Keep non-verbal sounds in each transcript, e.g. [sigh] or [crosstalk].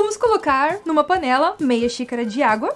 vamos colocar numa panela meia xícara de água.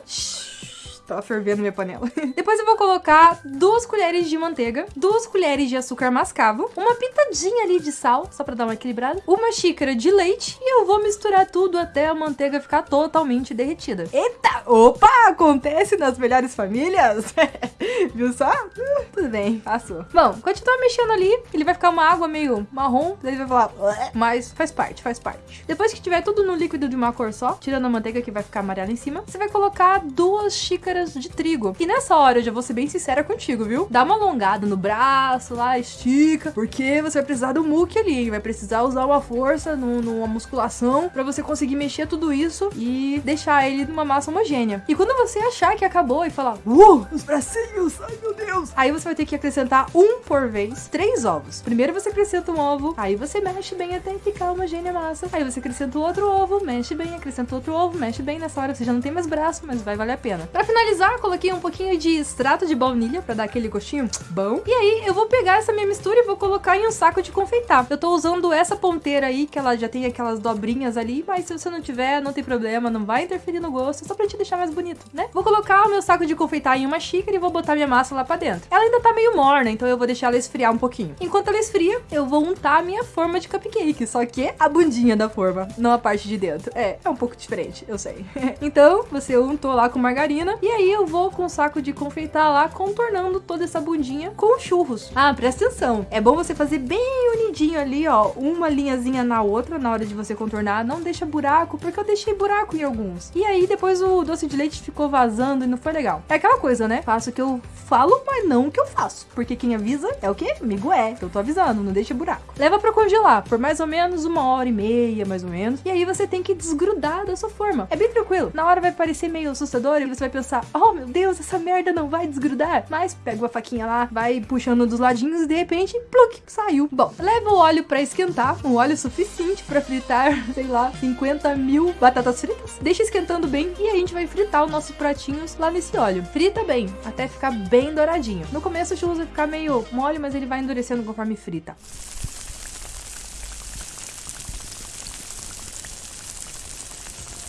Tava fervendo minha panela. [laughs] Depois eu vou colocar duas colheres de manteiga, duas colheres de açúcar mascavo, uma pitadinha ali de sal, só pra dar uma equilibrada, uma xícara de leite e eu vou misturar tudo até a manteiga ficar totalmente derretida. Eita! Opa! Acontece nas melhores famílias? [laughs] Viu só? Uh, tudo bem, passou. Bom, continua mexendo ali, ele vai ficar uma água meio marrom, daí vai falar, mas faz parte, faz parte. Depois que tiver tudo no líquido de uma cor só, tirando a manteiga que vai ficar amarela em cima, você vai colocar duas xícaras xícaras de trigo. E nessa hora eu já vou ser bem sincera contigo, viu? Dá uma alongada no braço lá, estica, porque você vai precisar do muque ali? Vai precisar usar uma força, numa musculação, para você conseguir mexer tudo isso e deixar ele numa massa homogênea. E quando você achar que acabou e falar, uh, os bracinhos, ai meu Deus, aí você vai ter que acrescentar um por vez, três ovos. Primeiro você acrescenta um ovo, aí você mexe bem até ficar homogênea a massa. Aí você acrescenta outro ovo, mexe bem, acrescenta outro ovo, mexe bem. Nessa hora você já não tem mais braço, mas vai valer a pena. Pra finalizar, finalizar, coloquei um pouquinho de extrato de baunilha pra dar aquele gostinho bom. E aí, eu vou pegar essa minha mistura e vou colocar em um saco de confeitar. Eu tô usando essa ponteira aí, que ela já tem aquelas dobrinhas ali, mas se você não tiver, não tem problema, não vai interferir no gosto, só pra te deixar mais bonito, né? Vou colocar o meu saco de confeitar em uma xícara e vou botar minha massa lá pra dentro. Ela ainda tá meio morna, então eu vou deixar ela esfriar um pouquinho. Enquanto ela esfria, eu vou untar a minha forma de cupcake, só que a bundinha da forma, não a parte de dentro. É, é um pouco diferente, eu sei. [laughs] então, você untou lá com margarina, e aí eu vou com o saco de confeitar lá, contornando toda essa bundinha com churros. Ah, presta atenção. É bom você fazer bem unidinho ali, ó, uma linhazinha na outra na hora de você contornar. Não deixa buraco, porque eu deixei buraco em alguns. E aí depois o doce de leite ficou vazando e não foi legal. É aquela coisa, né? Faço o que eu falo, mas não o que eu faço. Porque quem avisa é o quê? Amigo é. Eu tô avisando, não deixa buraco. Leva pra congelar por mais ou menos uma hora e meia, mais ou menos. E aí você tem que desgrudar da sua forma. É bem tranquilo. Na hora vai parecer meio assustador e você vai pensar, oh meu Deus, essa merda não vai desgrudar. Mas pega uma faquinha lá, vai puxando dos ladinhos e de repente, pluk, saiu. Bom, leva o óleo para esquentar, um óleo suficiente para fritar, [laughs] sei lá, 50 mil batatas fritas. Deixa esquentando bem e a gente vai fritar os nossos pratinhos lá nesse óleo. Frita bem, até ficar bem douradinho. No começo o churros vai ficar meio mole, mas ele vai endurecendo conforme frita.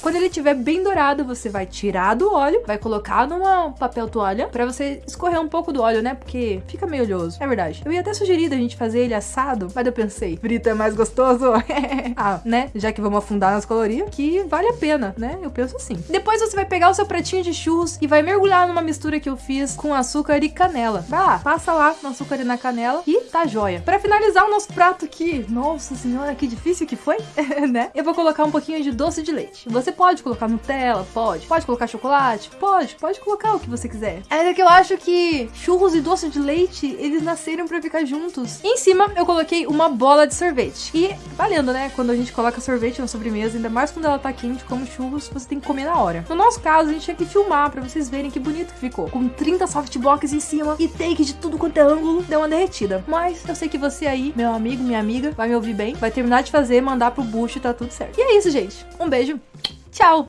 Quando ele estiver bem dourado, você vai tirar do óleo, vai colocar numa papel toalha para você escorrer um pouco do óleo, né? Porque fica meio oleoso. É verdade. Eu ia até sugerir da gente fazer ele assado, mas eu pensei, frito é mais gostoso. [laughs] ah, né? Já que vamos afundar nas calorias, que vale a pena, né? Eu penso assim. Depois você vai pegar o seu pratinho de churros e vai mergulhar numa mistura que eu fiz com açúcar e canela. Vai lá, passa lá no açúcar e na canela e tá joia. Para finalizar o nosso prato aqui, nossa senhora, que difícil que foi, [laughs] né? Eu vou colocar um pouquinho de doce de leite. Você pode colocar Nutella? Pode. Pode colocar chocolate? Pode. Pode colocar o que você quiser. É que eu acho que churros e doce de leite, eles nasceram pra ficar juntos. Em cima, eu coloquei uma bola de sorvete. E valendo, né? Quando a gente coloca sorvete na sobremesa, ainda mais quando ela tá quente, como churros, você tem que comer na hora. No nosso caso, a gente tinha que filmar pra vocês verem que bonito que ficou. Com 30 softbox em cima e take de tudo quanto é ângulo, deu uma derretida. Mas eu sei que você aí, meu amigo, minha amiga, vai me ouvir bem, vai terminar de fazer, mandar pro bucho e tá tudo certo. E é isso, gente. Um beijo. Tchau!